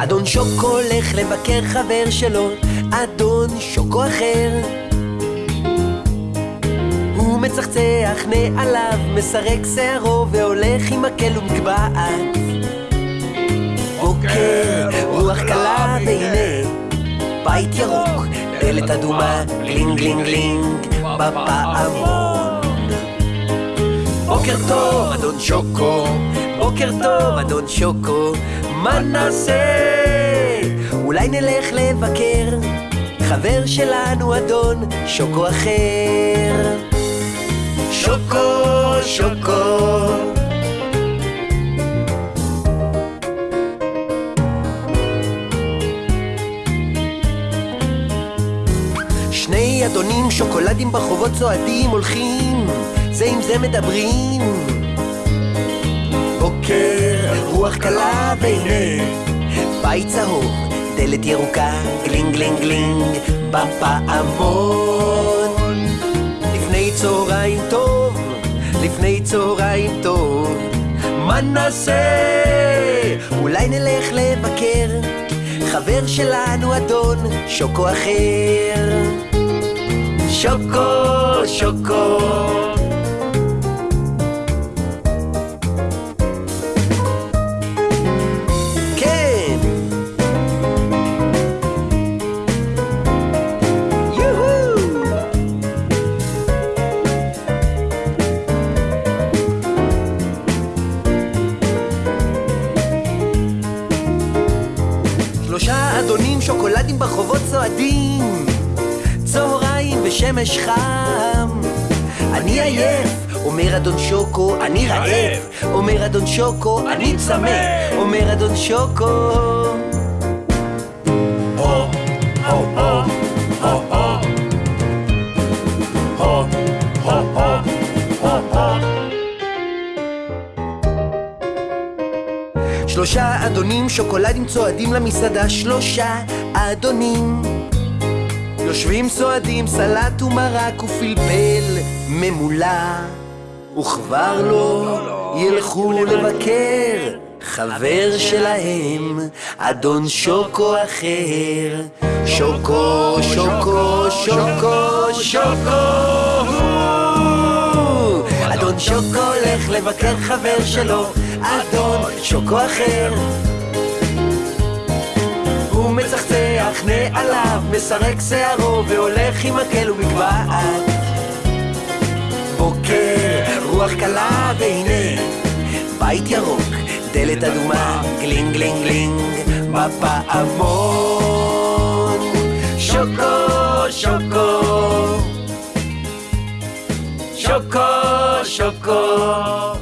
אדון שוקו הולך לבקר חבר שלו, אדון שוקו אחר. הוא מצחצח נעליו, מסרק שערו והולך עם מקל ומגבעת. בוקר, רוח קלה והנה בית ירוק, דלת אדומה, גלינג גלינג גלינג, בפעמון. בוקר טוב, אדון שוקו, בוקר טוב, אדון שוקו, מה נעשה? אולי נלך לבקר חבר שלנו, אדון שוקו אחר. שוקו, שוקו. שני אדונים שוקולדים ברחובות צועדים הולכים זה עם זה מדברים רוח קלה והנה. בית צהוב, דלת ירוקה, גלינג גלינג גלינג בפעמון לפני צהריים טוב, לפני צהריים טוב. מה נעשה? אולי נלך לבקר חבר שלנו אדון שוקו אחר. שוקו, שוקו שוקולדים ברחובות צועדים צהריים ושמש חם. אני עייף, אומר אדון שוקו, אני רעב. אומר אדון שוקו, אני צמא. אומר אדון שוקו. הו, שלושה אדונים שוקולדים צועדים למסעדה שלושה אדונים. יושבים סועדים סלט ומרק ופלפל ממולא וכבר לא ילכו לבקר חבר שלהם אדון שוקו אחר. שוקו, שוקו, שוקו, שוקו. אדון שוקו הולך לבקר חבר שלו, אדון שוקו אחר. הוא מצחצח נעליו, מסרק שערו והולך עם מקל ומגבעת. בוקר, רוח קלה והנה בית ירוק, דלת אדומה, גלינג גלינג גלינג, בפעמון. שוקו, שוקו שוקו, שוקו